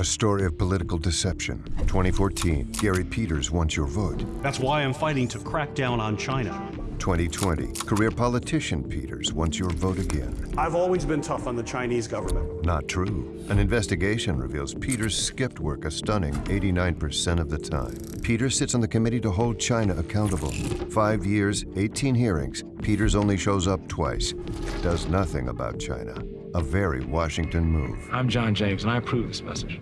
A story of political deception. 2014, Gary Peters wants your vote. That's why I'm fighting to crack down on China. 2020, career politician Peters wants your vote again. I've always been tough on the Chinese government. Not true. An investigation reveals Peters skipped work a stunning 89% of the time. Peters sits on the committee to hold China accountable. Five years, 18 hearings, Peters only shows up twice. Does nothing about China. A very Washington move. I'm John James, and I approve this message.